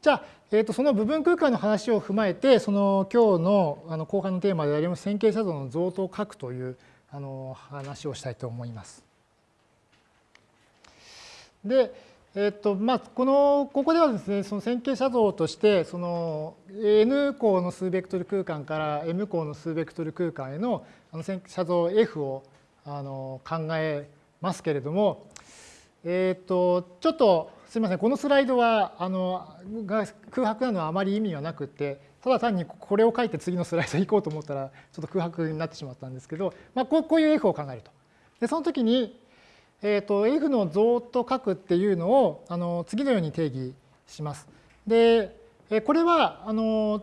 じゃあ、えー、とその部分空間の話を踏まえて、その今日のあの後半のテーマであります線形写像の像と書くというあの話をしたいと思います。で、えっとまあ、このここではですねその線形写像としてその n 項の数ベクトル空間から m 項の数ベクトル空間へのあの線写像 f をあの考えますけれども、えっとちょっとすみませんこのスライドはあのが空白なのはあまり意味はなくてただ単にこれを書いて次のスライド行こうと思ったらちょっと空白になってしまったんですけど、まあ、こうこういう F を考えると。でその時に、えーと、F の像と書くっていうのをあの次のように定義します。でこれはあの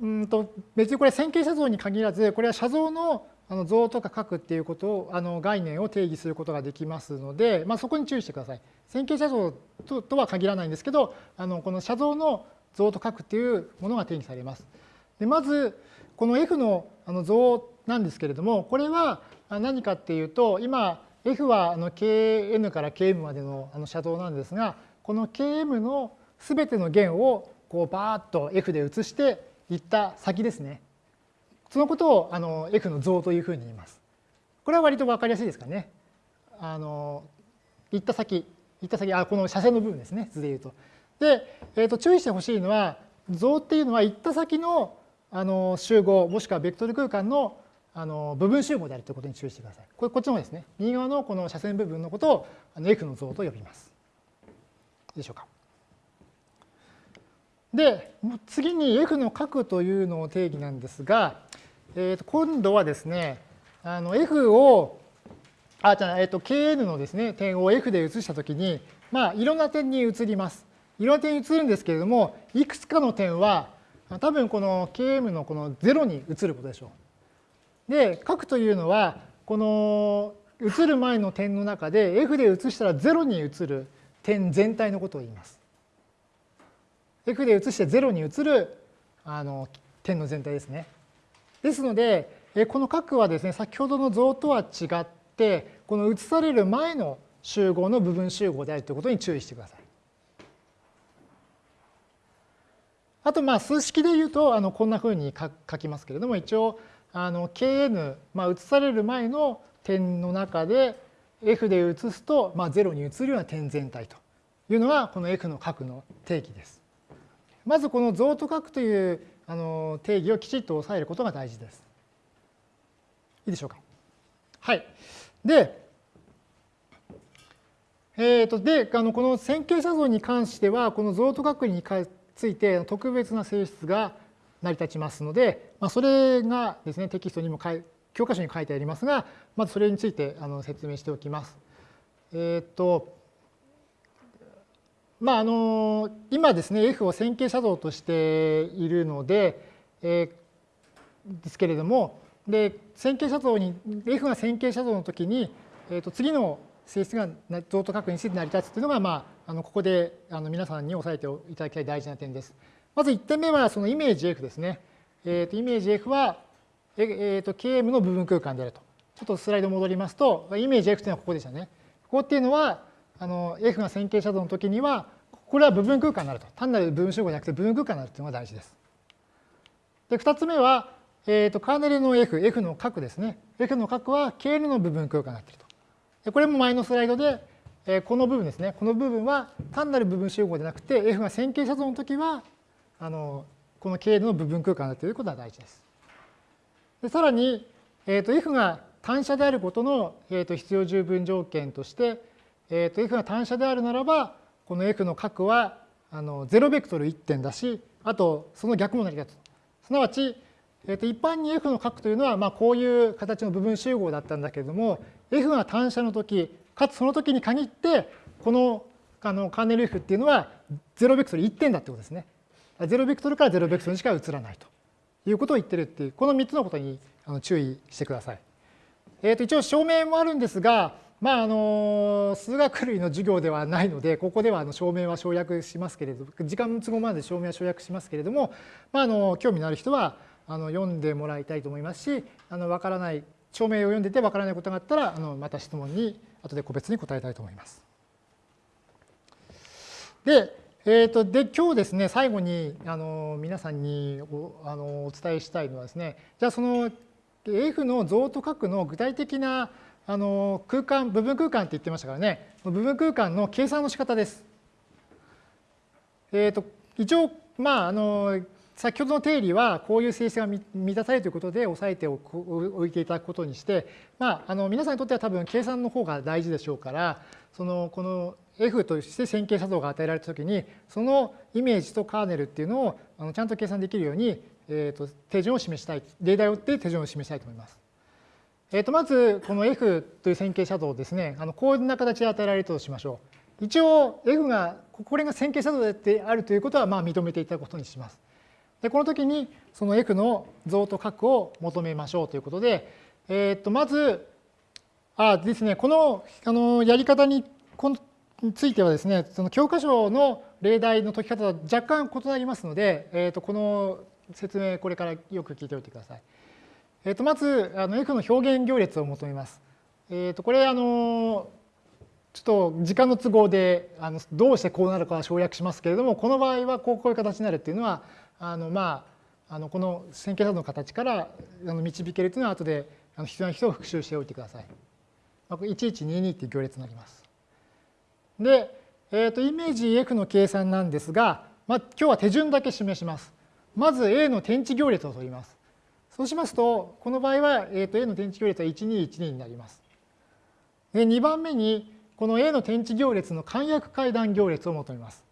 うんと別にこれ線形写像に限らずこれは写像のあの像とか書くっていうことをあの概念を定義することができますので、まあ、そこに注意してください。線形写像ととは限らないんですけどあのこの写像の像と書くっていうものが定義されます。でまずこの F のあの像なんですけれどもこれは何かっていうと今 F はあの Kn から Km までのあの写像なんですがこの Km の全ての弦をこうバーッと F で移していった先ですね。そのことをあの F の像というふうに言います。これは割と分かりやすいですかね。あの行った先、行った先、あこの斜線の部分ですね、図で言うと。で、えー、と注意してほしいのは、像っていうのは行った先のあの集合、もしくはベクトル空間のあの部分集合であるということに注意してください。これこっちの方ですね。右側のこの斜線部分のことをあの F の像と呼びます。でしょうか。で、次に F の角というのを定義なんですが、えー、と今度はですね、あの F を、あ、じゃあ、えー、と Kn のですね、点を F で移したときに、まあ、いろんな点に移ります。いろんな点に移るんですけれども、いくつかの点は、多分この Km のこの0に移ることでしょう。で、角というのは、この移る前の点の中で F で移したら0に移る点全体のことを言います。F で移して0に移るあの点の全体ですね。ですので、この角はですね、先ほどの像とは違って、この移される前の集合の部分集合であるということに注意してください。あと、まあ、数式で言うと、あのこんなふうに書きますけれども、一応、あの Kn、まあ、移される前の点の中で、F で移すと、まあ、0に移るような点全体というのが、この F の角の定義です。まず、この像と角というあの定義をきちっと押さえることが大事です。いいでしょうか？はい。で、えー、とであのこの線形写像に関しては、この像と角について特別な性質が成り立ちますので、まあ、それがですね、テキストにも教科書に書いてありますが、まずそれについてあの説明しておきます。えっ、ー、と、まあ、あの今ですね F を線形写像としているので、えー、ですけれどもで線形写像に F が線形写像の時に、えー、と次の性質が像と角について成り立つというのが、まあ、あのここであの皆さんに押さえていただきたい大事な点です。まず1点目はそのイメージ F ですね。えー、とイメージ F は、えー、と KM の部分空間であると。ちょっとスライド戻りますと、イメージ F というのはここでしたね。ここっていうのは、あの F が線形写像の時には、これは部分空間になると。単なる部分集合じゃなくて部分空間になるというのが大事です。で、2つ目は、えーと、カーネルの F、F の角ですね。F の角は KN の部分空間になっていると。でこれも前のスライドで、えー、この部分ですね。この部分は単なる部分集合でなくて、F が線形写像の時は、あのこの KN の部分空間になっていることが大事です。でさらに、えーと、F が単車であることの、えーと、必要十分条件として、えーと、F が単車であるならば、この F の角はあの0ベクトル1点だし、あとその逆も成り立つ。すなわち、えー、と一般に F の角というのは、まあ、こういう形の部分集合だったんだけれども、F が単車の時、かつその時に限って、このあのカーネル F っていうのは0ベクトル1点だってことですね。0ベクトルから0ベクトルにしか移らないということを言ってるっていう、この3つのことに注意してください。えー、と一応証明もあるんですが、まあ、あの数学類の授業ではないので、ここではあの証明は省略しますけれど、時間の都合まで証明は省略しますけれども、まあ、あの興味のある人はあの読んでもらいたいと思いますし、あの分からない、証明を読んでて分からないことがあったら、あのまた質問に後で個別に答えたいと思います。で、えー、とで今日ですね最後にあの皆さんにおあのお伝えしたいのはですねじゃあその F の像と角の具体的なあの空間部分空間って言ってましたからね部分空間の計算の仕方です。えー、と一応まああの先ほどの定理はこういう性質が満たされるということで押さえておいていただくことにして、まあ、あの皆さんにとっては多分計算の方が大事でしょうからそのこの F として線形写像が与えられたときにそのイメージとカーネルっていうのをあのちゃんと計算できるように、えー、と手順を示したい例題を追って手順を示したいと思います。えー、とまずこの F という線形写像をですねあのこんな形で与えられるとしましょう。一応 F がこれが線形写像であるということはまあ認めていただくことにします。でこの時にその F の像と角を求めましょうということで、えー、とまずあですねこのあのやり方についてはですねその教科書の例題の解き方は若干異なりますので、えー、とこの説明これからよく聞いておいてください。えー、とまずあの F の表現行列を求めます。えー、とこれあのちょっと時間の都合であのどうしてこうなるかは省略しますけれどもこの場合はこうこういう形になるっていうのはあのまああのこの線形差の形からあの導けるというのは後であの必要な人を復習しておいてください。1122っていう行列になります。で、えー、とイメージ F の計算なんですが、まあ、今日は手順だけ示します。まず A の天地行列を取ります。そうしますと、この場合は、えー、と A の天地行列は1212になります。で2番目に、この A の天地行列の簡約階段行列を求めます。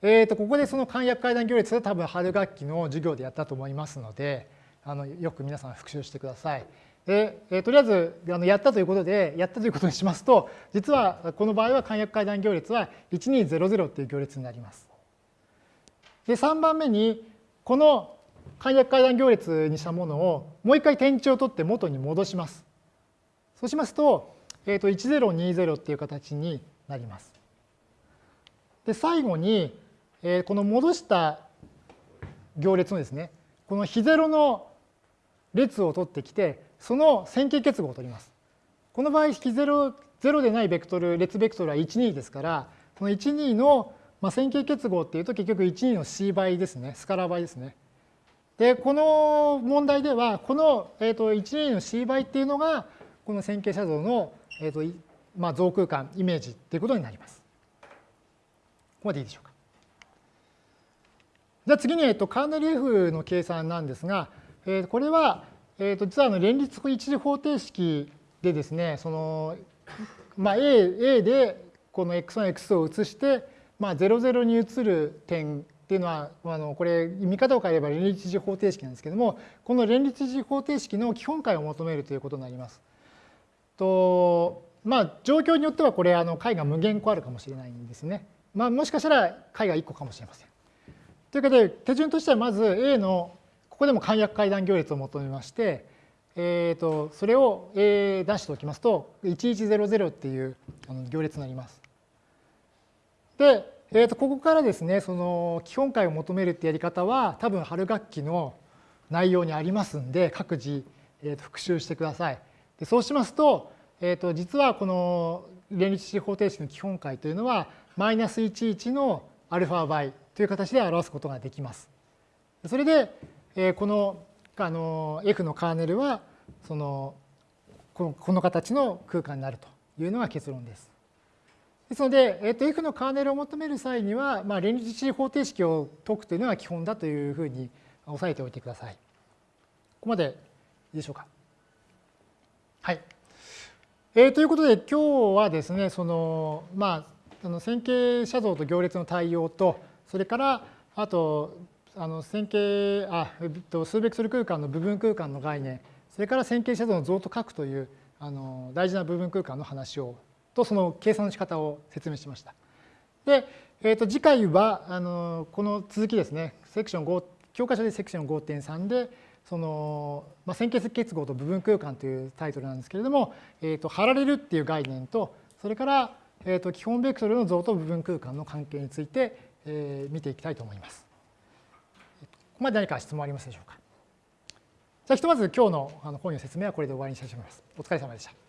えー、とここでその簡約階段行列は多分春学期の授業でやったと思いますので、あのよく皆さん復習してください。で、えー、とりあえずあのやったということで、やったということにしますと、実はこの場合は簡約階段行列は1200っていう行列になります。で、3番目に、この簡約階段行列にしたものをもう一回点値を取って元に戻します。そうしますと、えー、と1020っていう形になります。で、最後に、えー、この戻した行列のですね、この非ゼロの列を取ってきて、その線形結合を取ります。この場合、非ゼロ、ゼロでないベクトル、列ベクトルは12ですから、この12の線形結合っていうと結局12の c 倍ですね、スカラー倍ですね。で、この問題では、この、えー、と12の c 倍っていうのが、この線形写像の、えーとまあ、像空間、イメージっていうことになります。ここまでいいでしょうか。じゃあ次に、えっと、カーネル F の計算なんですが、えー、これは、えー、と実はあの連立一次方程式でですね、そのまあ、A, A でこの x1、x を移して、まあ、00に移る点っていうのは、あのこれ見方を変えれば連立一次方程式なんですけども、この連立一次方程式の基本解を求めるということになります。とまあ、状況によってはこれあの解が無限個あるかもしれないんですね。まあ、もしかしたら解が1個かもしれません。ということで、手順としてはまず A の、ここでも簡約階段行列を求めまして、えー、とそれを A 出しておきますと、1100っていう行列になります。で、えー、とここからですね、その基本解を求めるってやり方は、多分春学期の内容にありますんで、各自、えー、と復習してください。でそうしますと、えー、と実はこの連立式方程式の基本解というのは、マイナス11のアルファ倍という形で表すことができます。それで、えこのあの F のカーネルはそのこのこの形の空間になるというのが結論です。ですので、えっと F のカーネルを求める際には、まあ、連立式方程式を解くというのが基本だというふうに押さえておいてください。ここまでいいでしょうか。はい。えー、ということで今日はですね、そのまあ、あの線形写像と行列の対応と、それからあとあの線形あ、えっと、数ベクトル空間の部分空間の概念それから線形写像の像と書くというあの大事な部分空間の話をとその計算の仕方を説明しました。で、えー、と次回はあのこの続きですねセクション5教科書でセクション5.3でその、まあ、線形結合と部分空間というタイトルなんですけれども、えー、と貼られるっていう概念とそれから、えー、と基本ベクトルの像と部分空間の関係についてえー、見ていきたいと思います。ここまで何か質問ありますでしょうか？じゃあひとまず今日の本の説明はこれで終わりにしたいと思います。お疲れ様でした。